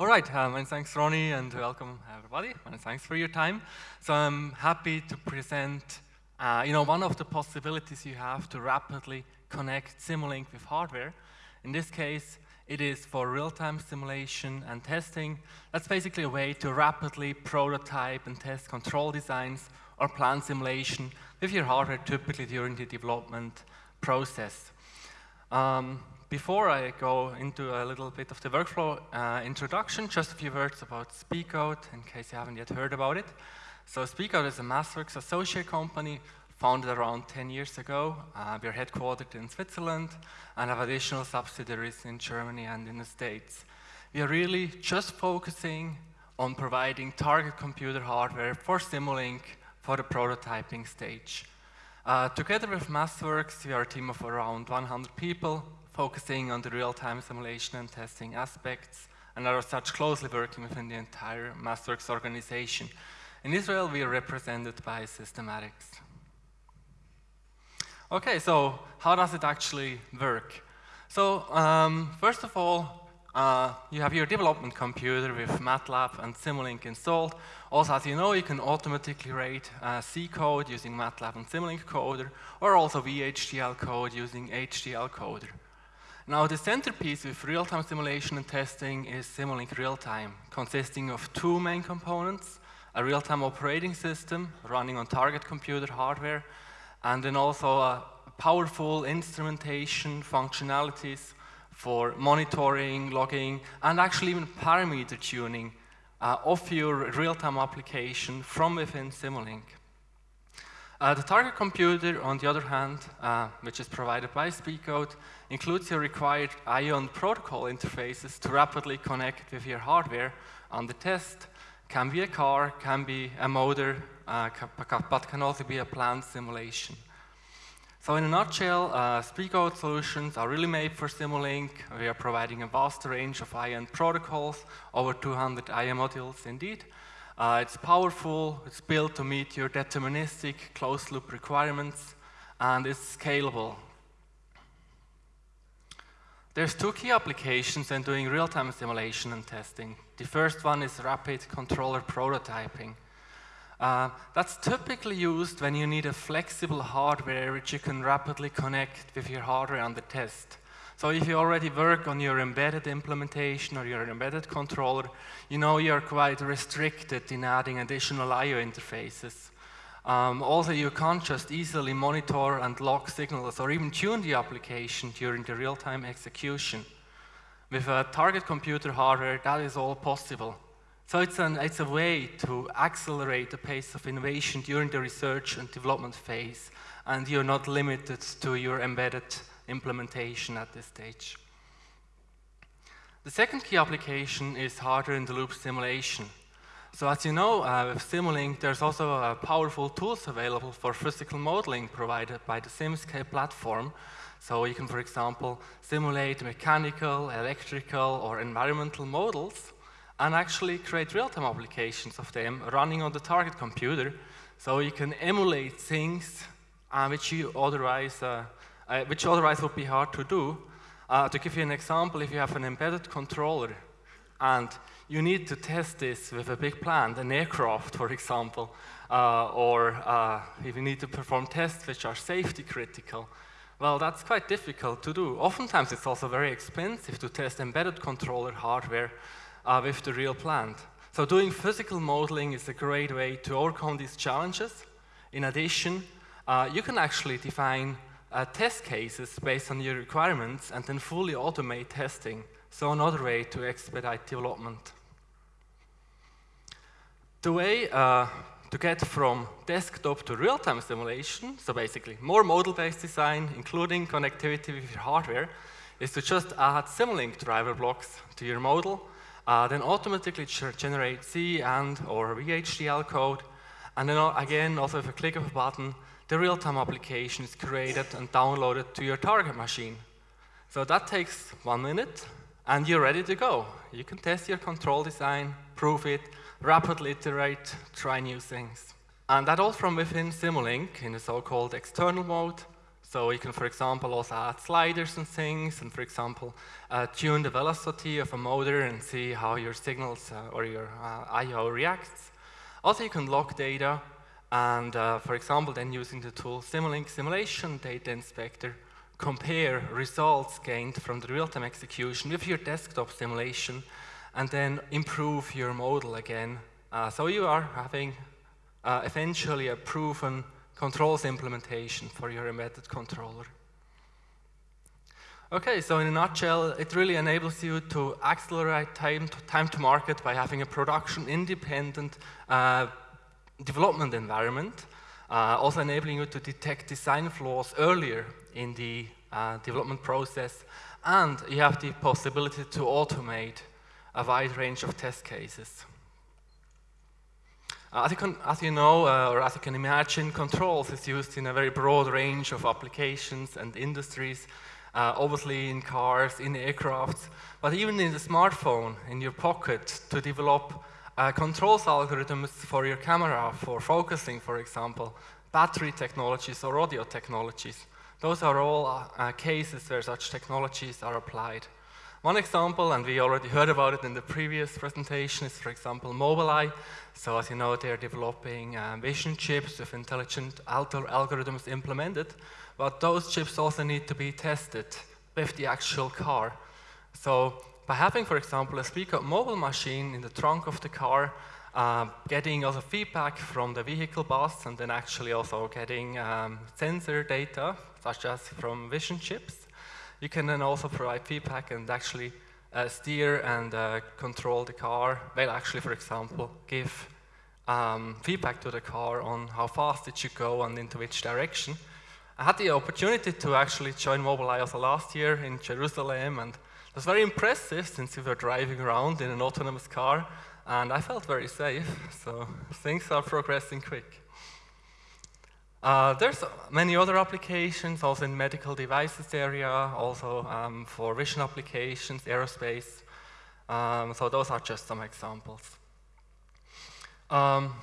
All right, um, and thanks Ronnie and welcome everybody and thanks for your time. So I'm happy to present, uh, you know, one of the possibilities you have to rapidly connect Simulink with hardware. In this case, it is for real-time simulation and testing. That's basically a way to rapidly prototype and test control designs or plan simulation with your hardware typically during the development process. Um, before I go into a little bit of the workflow uh, introduction, just a few words about Speedgoat, in case you haven't yet heard about it. So Speedgoat is a MathWorks associate company founded around 10 years ago. Uh, we're headquartered in Switzerland and have additional subsidiaries in Germany and in the States. We are really just focusing on providing target computer hardware for Simulink for the prototyping stage. Uh, together with MathWorks, we are a team of around 100 people focusing on the real-time simulation and testing aspects and are such closely working within the entire MathWorks organization. In Israel, we are represented by Systematics. Okay, so how does it actually work? So um, first of all, uh, you have your development computer with MATLAB and Simulink installed. Also, as you know, you can automatically write uh, C code using MATLAB and Simulink coder, or also VHDL code using HDL coder. Now, the centerpiece with real-time simulation and testing is Simulink Real-Time, consisting of two main components, a real-time operating system running on target computer hardware, and then also a powerful instrumentation functionalities for monitoring, logging, and actually even parameter tuning uh, of your real-time application from within Simulink. Uh, the target computer, on the other hand, uh, which is provided by Speedgoat, includes your required IO protocol interfaces to rapidly connect with your hardware on the test. Can be a car, can be a motor, uh, but can also be a plant simulation. So in a nutshell, uh, Speedgoat solutions are really made for Simulink. We are providing a vast range of IO protocols, over 200 IO modules indeed, uh, it's powerful, it's built to meet your deterministic closed loop requirements, and it's scalable. There's two key applications in doing real-time simulation and testing. The first one is rapid controller prototyping. Uh, that's typically used when you need a flexible hardware which you can rapidly connect with your hardware on the test. So if you already work on your embedded implementation or your embedded controller, you know you're quite restricted in adding additional I.O. interfaces. Um, also, you can't just easily monitor and log signals or even tune the application during the real-time execution. With a target computer hardware, that is all possible. So it's, an, it's a way to accelerate the pace of innovation during the research and development phase, and you're not limited to your embedded implementation at this stage. The second key application is hardware-in-the-loop simulation. So as you know, uh, with Simulink, there's also uh, powerful tools available for physical modeling provided by the SimScape platform. So you can, for example, simulate mechanical, electrical, or environmental models and actually create real-time applications of them running on the target computer. So you can emulate things uh, which you otherwise uh, uh, which otherwise would be hard to do. Uh, to give you an example, if you have an embedded controller and you need to test this with a big plant, an aircraft, for example, uh, or uh, if you need to perform tests which are safety critical, well, that's quite difficult to do. Oftentimes, it's also very expensive to test embedded controller hardware uh, with the real plant. So doing physical modeling is a great way to overcome these challenges. In addition, uh, you can actually define uh, test cases based on your requirements and then fully automate testing. So another way to expedite development. The way uh, to get from desktop to real-time simulation, so basically more model-based design, including connectivity with your hardware, is to just add Simulink driver blocks to your model, uh, then automatically generate C and or VHDL code, and then uh, again, also with a click of a button, the real-time application is created and downloaded to your target machine. So that takes one minute, and you're ready to go. You can test your control design, prove it, rapidly iterate, try new things. And that all from within Simulink in the so-called external mode. So you can, for example, also add sliders and things, and for example, uh, tune the velocity of a motor and see how your signals uh, or your uh, I.O. reacts. Also, you can log data, and uh, for example, then using the tool Simulink Simulation Data Inspector, compare results gained from the real-time execution with your desktop simulation, and then improve your model again. Uh, so you are having uh, eventually a proven controls implementation for your embedded controller. Okay, so in a nutshell, it really enables you to accelerate time to, time to market by having a production-independent uh, development environment, uh, also enabling you to detect design flaws earlier in the uh, development process, and you have the possibility to automate a wide range of test cases. Uh, as, you can, as, you know, uh, or as you can imagine, controls is used in a very broad range of applications and industries, uh, obviously in cars, in aircrafts, but even in the smartphone, in your pocket, to develop uh, controls algorithms for your camera, for focusing, for example, battery technologies or audio technologies. Those are all uh, cases where such technologies are applied. One example, and we already heard about it in the previous presentation, is for example Mobileye. So as you know, they're developing um, vision chips with intelligent algorithms implemented, but those chips also need to be tested with the actual car. So by having, for example, a Speedgoat mobile machine in the trunk of the car, uh, getting also feedback from the vehicle bus, and then actually also getting um, sensor data, such as from vision chips, you can then also provide feedback and actually uh, steer and uh, control the car. Well, actually, for example, give um, feedback to the car on how fast it should go and into which direction. I had the opportunity to actually join Mobileye also last year in Jerusalem, and it was very impressive since we were driving around in an autonomous car, and I felt very safe, so things are progressing quick. Uh, there's many other applications, also in medical devices area, also um, for vision applications, aerospace. Um, so those are just some examples. Um,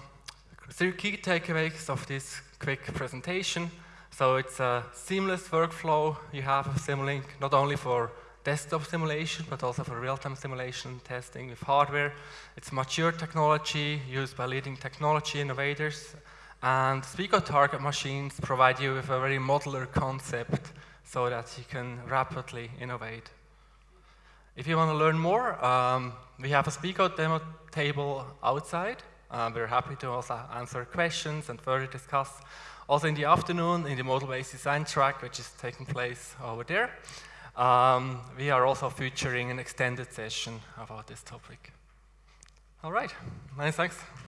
three key takeaways of this quick presentation. So it's a seamless workflow you have a Simulink not only for desktop simulation, but also for real-time simulation testing with hardware. It's mature technology used by leading technology innovators and Speedgoat target machines provide you with a very modular concept so that you can rapidly innovate. If you want to learn more, um, we have a Speedgoat demo table outside. Uh, we're happy to also answer questions and further discuss. Also in the afternoon, in the model-based design track, which is taking place over there, um, we are also featuring an extended session about this topic. All right, many thanks.